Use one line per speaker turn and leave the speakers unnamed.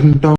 tanto.